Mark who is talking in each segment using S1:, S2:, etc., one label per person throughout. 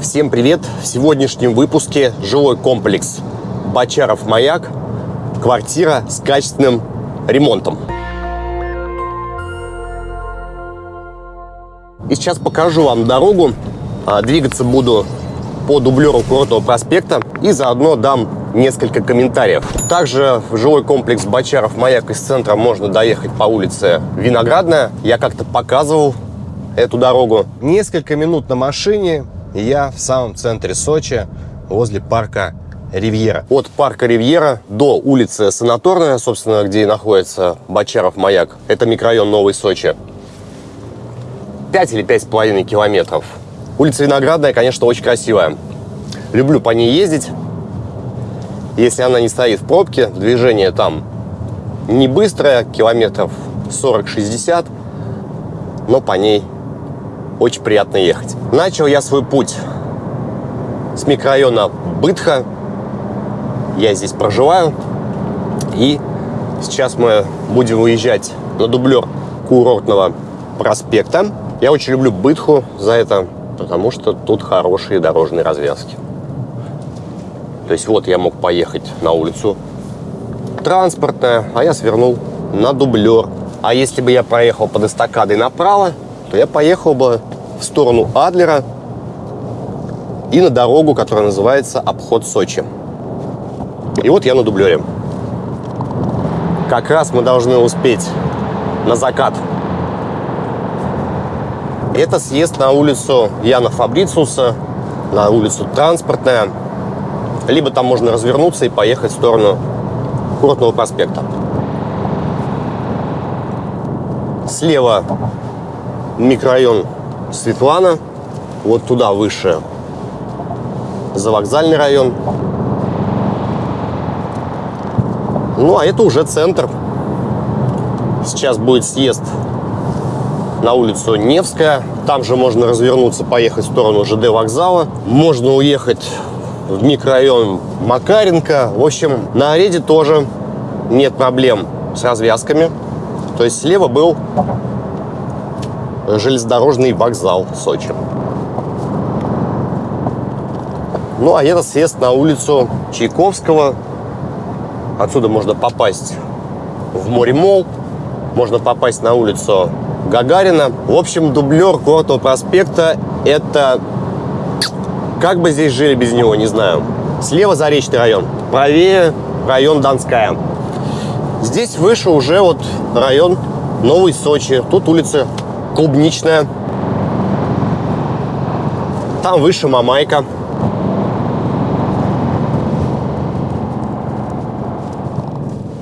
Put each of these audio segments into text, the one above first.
S1: Всем привет! В сегодняшнем выпуске жилой комплекс Бочаров Маяк. Квартира с качественным ремонтом. И сейчас покажу вам дорогу. А, двигаться буду по дублеру Курортного проспекта и заодно дам несколько комментариев. Также в жилой комплекс Бочаров Маяк из центра можно доехать по улице Виноградная. Я как-то показывал эту дорогу. Несколько минут на машине, и я в самом центре Сочи, возле парка Ривьера. От парка Ривьера до улицы Санаторная, собственно, где и находится Бочаров маяк, это микрорайон Новый Сочи. 5 или 5,5 километров. Улица Виноградная, конечно, очень красивая. Люблю по ней ездить. Если она не стоит в пробке, движение там не быстрое, километров 40-60, но по ней очень приятно ехать. Начал я свой путь с микрорайона Бытха. Я здесь проживаю. И сейчас мы будем выезжать на дублер курортного проспекта. Я очень люблю Бытху за это, потому что тут хорошие дорожные развязки. То есть вот я мог поехать на улицу транспортная, а я свернул на дублер. А если бы я проехал под эстакадой направо, то я поехал бы в сторону Адлера и на дорогу, которая называется Обход Сочи. И вот я на дублере. Как раз мы должны успеть на закат. Это съезд на улицу Яна Фабрициуса, на улицу Транспортная. Либо там можно развернуться и поехать в сторону Курортного проспекта. Слева микрорайон Светлана. Вот туда выше завокзальный район. Ну, а это уже центр. Сейчас будет съезд на улицу Невская. Там же можно развернуться, поехать в сторону ЖД вокзала. Можно уехать в микрорайон Макаренко. В общем, на Ареде тоже нет проблем с развязками. То есть слева был железнодорожный вокзал Сочи. Ну, а это съезд на улицу Чайковского. Отсюда можно попасть в море Мол, можно попасть на улицу Гагарина. В общем, дублер Курортного проспекта – это... Как бы здесь жили без него, не знаю. Слева Заречный район, правее район Донская. Здесь выше уже вот район Новый Сочи. Тут улица клубничная. Там выше Мамайка.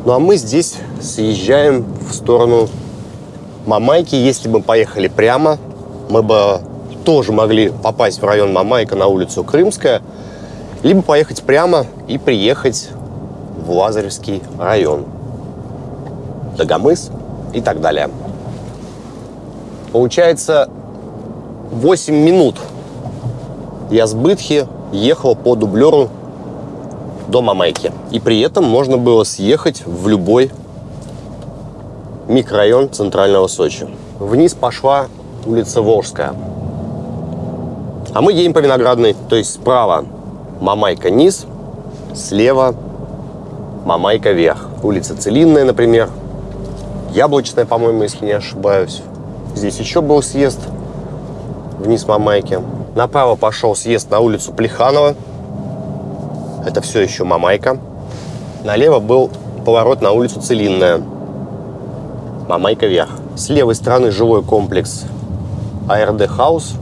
S1: Ну а мы здесь съезжаем в сторону Мамайки. Если бы поехали прямо, мы бы тоже могли попасть в район Мамайка на улицу Крымская, либо поехать прямо и приехать в Лазаревский район, Дагомыс и так далее. Получается, 8 минут я с Бытхи ехал по дублеру до Мамайки. И при этом можно было съехать в любой микрорайон центрального Сочи. Вниз пошла улица Волжская. А мы едем по Виноградной, то есть справа Мамайка низ, слева Мамайка вверх. Улица Целинная, например, Яблочная, по-моему, если не ошибаюсь. Здесь еще был съезд вниз Мамайки. Направо пошел съезд на улицу Плеханова. Это все еще Мамайка. Налево был поворот на улицу Целинная. Мамайка вверх. С левой стороны жилой комплекс Арт Хаус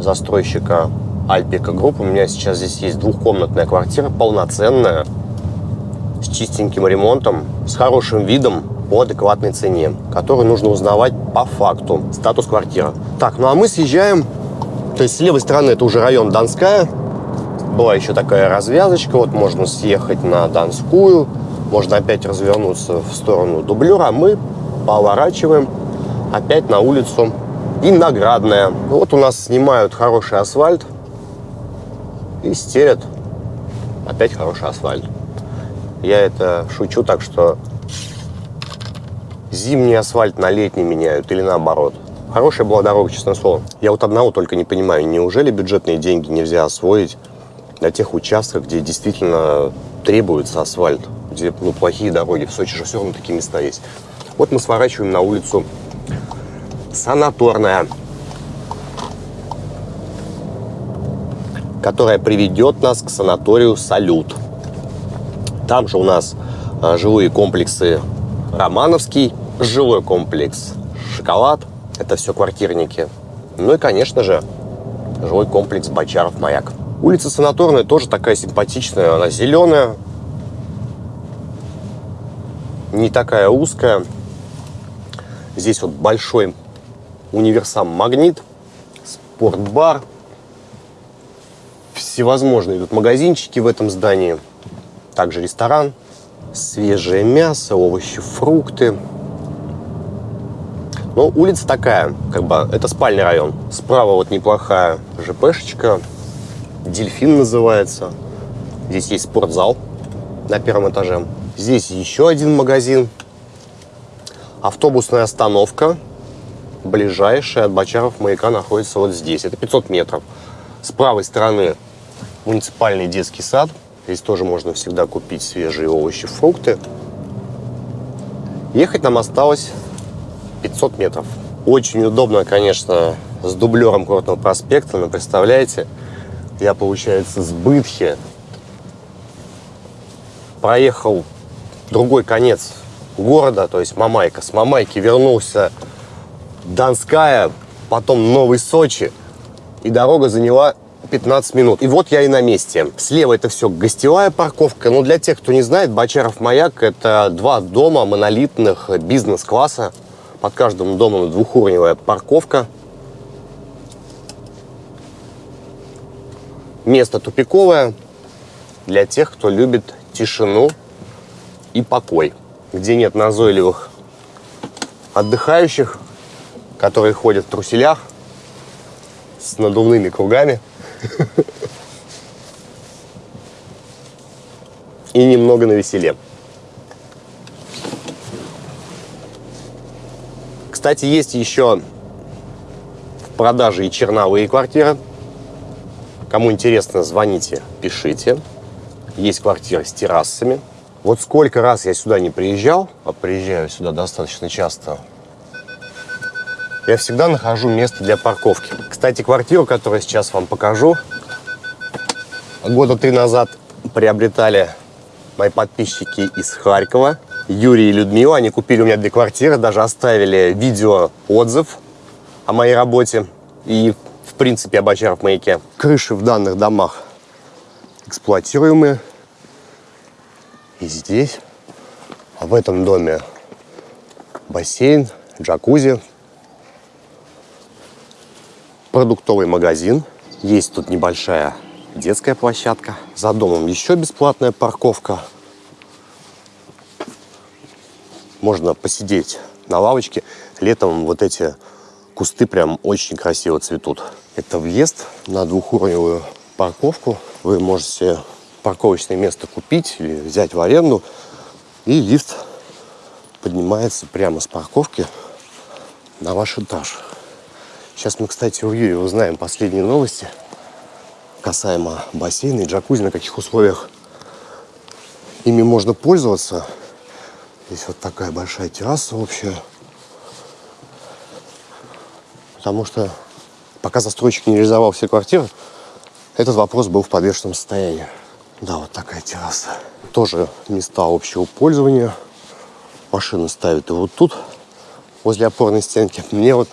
S1: застройщика Альпика Групп. У меня сейчас здесь есть двухкомнатная квартира, полноценная, с чистеньким ремонтом, с хорошим видом по адекватной цене, которую нужно узнавать по факту. Статус квартиры. Так, ну а мы съезжаем, то есть с левой стороны это уже район Донская. Была еще такая развязочка, вот можно съехать на Донскую, можно опять развернуться в сторону дублера, а мы поворачиваем опять на улицу Виноградная. Вот у нас снимают хороший асфальт и стелят опять хороший асфальт. Я это шучу так, что зимний асфальт на летний меняют или наоборот. Хорошая была дорога, честное слово. Я вот одного только не понимаю, неужели бюджетные деньги нельзя освоить на тех участках, где действительно требуется асфальт, где ну, плохие дороги. В Сочи же все равно такие места есть. Вот мы сворачиваем на улицу Санаторная, которая приведет нас к санаторию «Салют». Там же у нас а, жилые комплексы Романовский, жилой комплекс «Шоколад». Это все квартирники. Ну и, конечно же, жилой комплекс «Бочаров-Маяк». Улица Санаторная тоже такая симпатичная. Она зеленая, не такая узкая. Здесь вот большой универсам «Магнит», спортбар. Всевозможные тут магазинчики в этом здании. Также ресторан. Свежее мясо, овощи, фрукты. Но улица такая, как бы, это спальный район. Справа вот неплохая ЖПшечка, Дельфин называется. Здесь есть спортзал на первом этаже. Здесь еще один магазин. Автобусная остановка. Ближайшая от Бочаров маяка находится вот здесь. Это 500 метров. С правой стороны муниципальный детский сад. Здесь тоже можно всегда купить свежие овощи, фрукты. Ехать нам осталось 500 метров. Очень удобно, конечно, с дублером Курортного проспекта, но представляете, я, получается, с Бытхи проехал другой конец города, то есть Мамайка. С Мамайки вернулся Донская, потом Новый Сочи. И дорога заняла 15 минут. И вот я и на месте. Слева это все гостевая парковка. Но для тех, кто не знает, Бочаров маяк – это два дома монолитных бизнес-класса. Под каждым домом двухуровневая парковка – Место тупиковое для тех, кто любит тишину и покой, где нет назойливых отдыхающих, которые ходят в труселях с надувными кругами и немного на веселе. Кстати, есть еще в продаже и черновые квартиры – Кому интересно, звоните, пишите. Есть квартиры с террасами. Вот сколько раз я сюда не приезжал, а приезжаю сюда достаточно часто, я всегда нахожу место для парковки. Кстати, квартиру, которую сейчас вам покажу, года три назад приобретали мои подписчики из Харькова. Юрий и Людмила, они купили у меня две квартиры, даже оставили видео отзыв о моей работе. И принципе, Абачар в маяке. Крыши в данных домах эксплуатируемые. И здесь, в этом доме бассейн, джакузи, продуктовый магазин. Есть тут небольшая детская площадка. За домом еще бесплатная парковка. Можно посидеть на лавочке. Летом вот эти кусты прям очень красиво цветут. Это въезд на двухуровневую парковку. Вы можете парковочное место купить или взять в аренду. И лифт поднимается прямо с парковки на ваш этаж. Сейчас мы, кстати, у Юрия узнаем последние новости касаемо бассейна и джакузи, на каких условиях ими можно пользоваться. Здесь вот такая большая терраса общая. Потому что пока застройщик не реализовал все квартиры, этот вопрос был в подвешенном состоянии. Да, вот такая терраса. Тоже места общего пользования. Машины ставят и вот тут, возле опорной стенки. Мне вот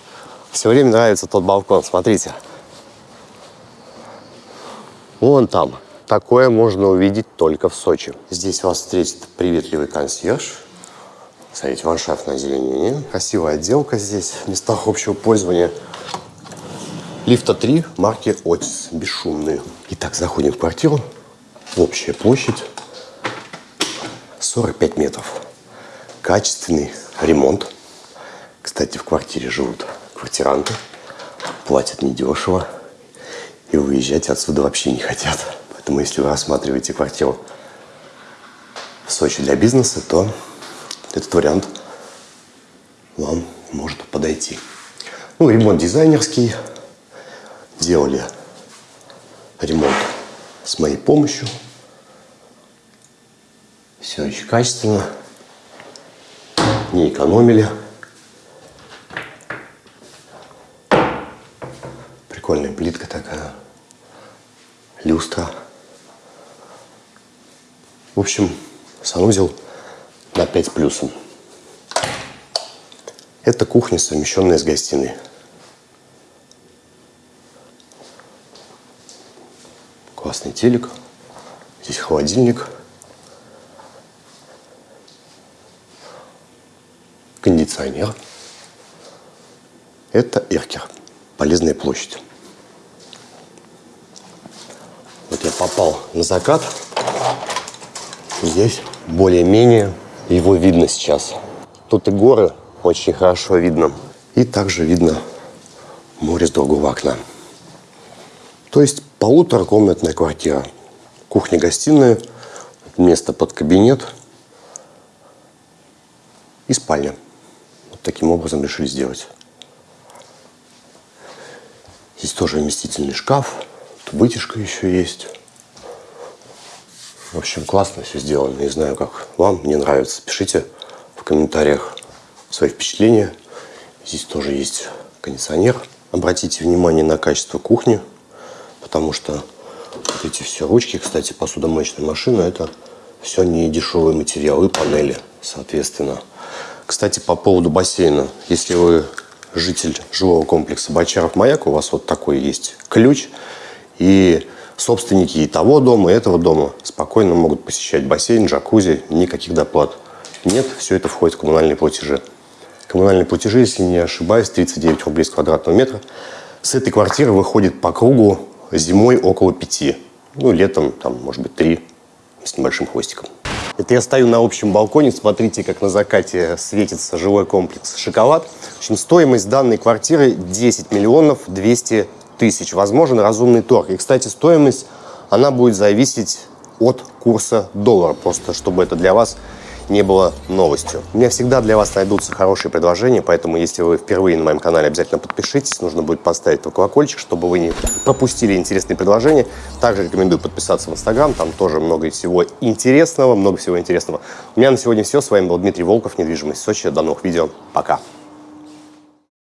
S1: все время нравится тот балкон. Смотрите. Вон там. Такое можно увидеть только в Сочи. Здесь вас встретит приветливый консьерж Смотрите, ландшафтное озеленение. Красивая отделка здесь, в местах общего пользования. Лифта 3 марки Отис, бесшумные. Итак, заходим в квартиру. Общая площадь 45 метров. Качественный ремонт. Кстати, в квартире живут квартиранты. Платят недешево. И уезжать отсюда вообще не хотят. Поэтому, если вы рассматриваете квартиру в Сочи для бизнеса, то этот вариант вам может подойти. Ну, ремонт дизайнерский. Делали ремонт с моей помощью. Все очень качественно. Не экономили. Прикольная плитка такая. Люстра. В общем, санузел на 5 с плюсом. Это кухня, совмещенная с гостиной. Классный телек. Здесь холодильник. Кондиционер. Это Эркер. Полезная площадь. Вот я попал на закат. Здесь более-менее его видно сейчас. Тут и горы очень хорошо видно. И также видно море с другого окна. То есть полуторакомнатная квартира. Кухня-гостиная, место под кабинет и спальня. Вот таким образом решили сделать. Здесь тоже вместительный шкаф, тут вытяжка еще есть. В общем, классно все сделано. Не знаю, как вам, мне нравится. Пишите в комментариях свои впечатления. Здесь тоже есть кондиционер. Обратите внимание на качество кухни, потому что вот эти все ручки, кстати, посудомоечная машина, это все не дешевые материалы панели, соответственно. Кстати, по поводу бассейна. Если вы житель жилого комплекса Бочаров-Маяк, у вас вот такой есть ключ, и собственники и того дома, и этого дома спокойно могут посещать бассейн, джакузи, никаких доплат. Нет, все это входит в коммунальные платежи. Коммунальные платежи, если не ошибаюсь, 39 рублей с квадратного метра. С этой квартиры выходит по кругу зимой около 5. Ну, летом, там, может быть, 3 с небольшим хвостиком. Это я стою на общем балконе, смотрите, как на закате светится жилой комплекс «Шоколад». В общем, стоимость данной квартиры 10 миллионов 200 тысяч. Возможен разумный торг. И, кстати, стоимость, она будет зависеть от курса доллара, просто чтобы это для вас не было новостью. У меня всегда для вас найдутся хорошие предложения, поэтому если вы впервые на моем канале, обязательно подпишитесь. Нужно будет поставить колокольчик, чтобы вы не пропустили интересные предложения. Также рекомендую подписаться в Инстаграм, там тоже много всего интересного, много всего интересного. У меня на сегодня все. С вами был Дмитрий Волков, недвижимость Сочи. До новых видео. Пока.